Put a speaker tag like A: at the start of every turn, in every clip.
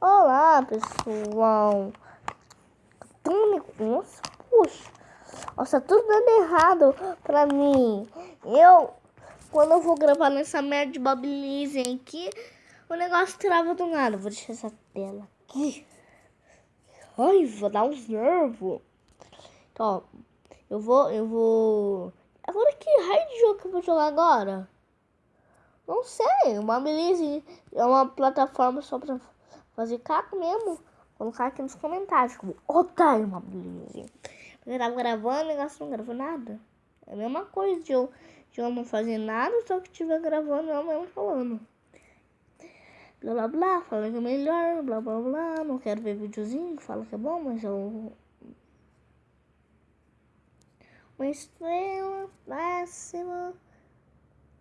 A: Olá, pessoal. Nossa, puxa. Nossa, tudo dando errado pra mim. Eu, quando eu vou gravar nessa merda de Babilizem aqui, o negócio trava do nada. Vou deixar essa tela aqui. Ai, vou dar uns nervos. Então, eu vou, eu vou... Agora que raio de jogo que eu vou jogar agora? Não sei, uma beleza é uma plataforma só pra fazer caco mesmo. Colocar aqui nos comentários, como otário, uma beleza. Eu tava gravando, negócio não gravou nada. É a mesma coisa de eu, de eu não fazer nada, só que estiver gravando eu mesmo falando. Blá blá blá, fala que é melhor, blá blá blá. Não quero ver videozinho fala que é bom, mas eu. Uma estrela máxima.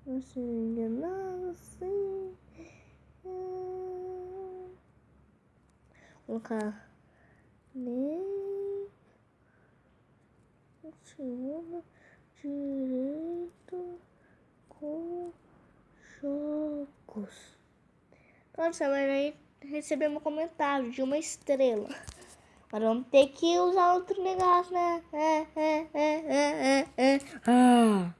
A: Você enganado assim. Colocar. Nem. Segunda direito com jogos. Pronto, você vai receber um comentário de uma estrela. Agora vamos ter que usar outro negócio, né? É, é, é, é, é, é. Ah.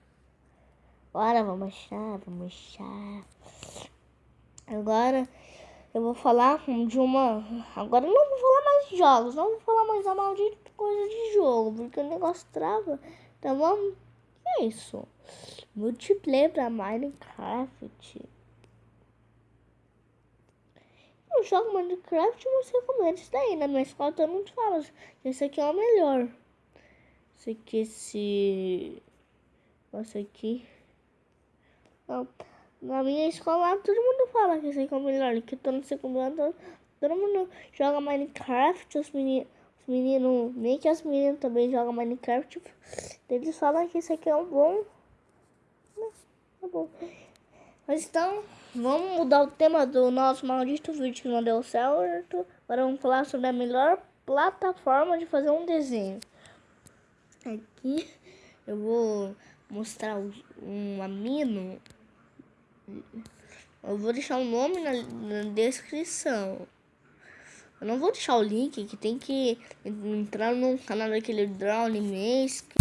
A: Agora vamos achar, vamos achar. Agora eu vou falar de uma. Agora não vou falar mais de jogos, não vou falar mais da maldita coisa de jogo, porque o negócio trava. Vamos. Que é isso? Multiplayer pra Minecraft. Eu jogo Minecraft você comenta isso daí. Na minha escola todo mundo fala esse aqui é o melhor. Esse aqui, esse. Esse aqui. Não. Na minha escola todo mundo fala que esse aqui é o melhor. Que tô no segundo ano, todo mundo joga Minecraft. Os meninos, os meninos, nem que as meninas também jogam Minecraft. Eles falam que esse aqui é um bom. Tá bom. Mas então, vamos mudar o tema do nosso maldito vídeo que não deu certo. Agora vamos falar sobre a melhor plataforma de fazer um desenho. Aqui eu vou mostrar um amino eu vou deixar o nome na, na, descrição. Eu não vou deixar o link que tem que entrar no canal daquele Drowning Mask.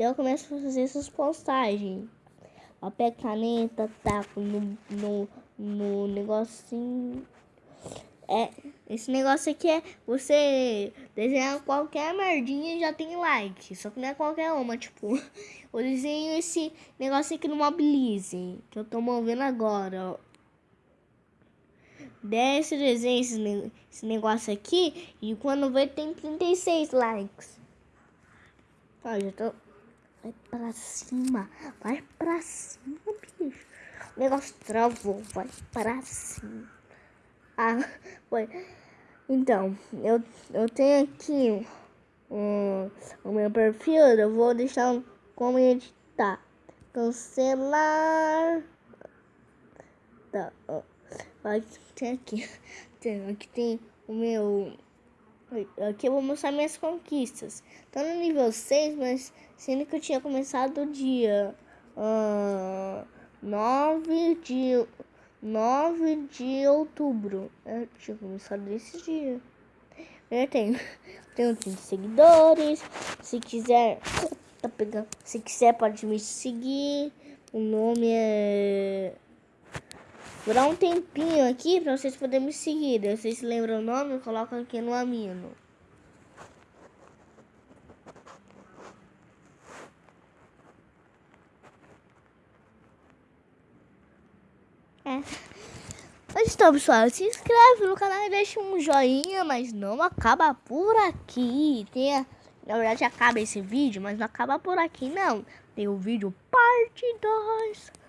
A: Daí eu começo a fazer essas postagens. Papel caneta, taco no, no, no negocinho. É, esse negócio aqui é você desenhar qualquer merdinha e já tem like. Só que não é qualquer uma, tipo, eu desenho esse negócio aqui no Mobilize, que eu tô movendo agora, ó. Desce desenho esse, esse negócio aqui e quando vê tem 36 likes. Ó, já tô. Vai pra cima, vai pra cima, bicho. O negócio travou, vai pra cima. Ah, foi. Então, eu, eu tenho aqui um, o meu perfil, eu vou deixar como editar. Cancelar. Tá, ó. Tem aqui. Tem, aqui tem o meu. Aqui eu vou mostrar minhas conquistas. Tô no nível 6, mas sendo que eu tinha começado o dia uh, 9 de 9 de outubro. Eu tinha começado desse dia. Eu tenho, tenho 30 seguidores. Se quiser, tá pegando. Se quiser, pode me seguir. O nome é Vou dar um tempinho aqui para vocês poderem me seguir. Se vocês lembram o nome, coloca aqui no amino. É. Mas então, pessoal, se inscreve no canal e deixa um joinha, mas não acaba por aqui. Tem a... Na verdade, acaba esse vídeo, mas não acaba por aqui, não. Tem o vídeo parte 2.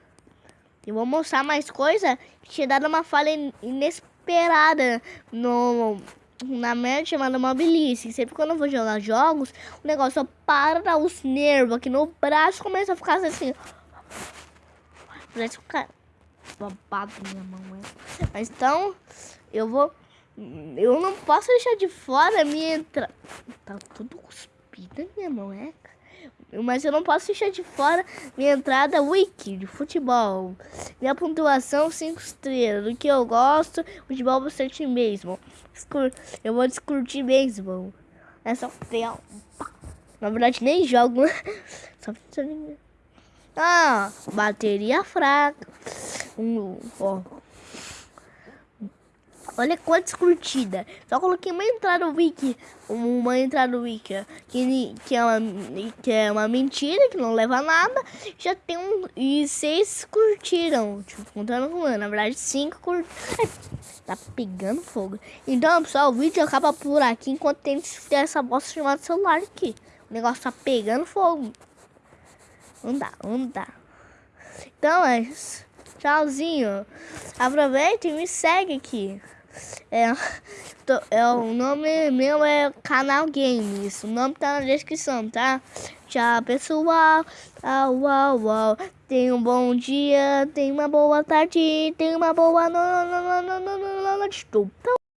A: Eu vou mostrar mais coisa que tinha dado uma falha inesperada no, na merda chamada Mobilice. Sempre quando eu vou jogar jogos, o negócio para os nervos aqui no braço começa a ficar assim. Parece um cara babado minha mão, é. Mas então, eu vou. Eu não posso deixar de fora a minha entrada. Tá tudo cuspida minha mão, é? Mas eu não posso deixar de fora minha entrada wiki de futebol. Minha pontuação 5 estrelas. Do que eu gosto, futebol bastante mesmo. Eu vou discutir mesmo. É só Na verdade nem jogo. Só Ah, bateria fraca. Um, ó. Olha quantas curtidas. Só coloquei uma entrada wiki. Uma entrada wiki. Que, que, é uma, que é uma mentira, que não leva a nada. Já tem um. E seis curtiram. Tipo, contando com Na verdade, cinco curtiram. Tá pegando fogo. Então, pessoal, o vídeo acaba por aqui enquanto tem essa bosta chamada celular aqui. O negócio tá pegando fogo. Não dá, não dá. Então é isso. Tchauzinho. Aproveita e me segue aqui. É, tô, é, o nome meu é Canal Games. O nome tá na descrição, tá? Tchau, pessoal. Uau, uau, uau. Tenha um bom dia, tenha uma boa tarde, tenha uma boa noite.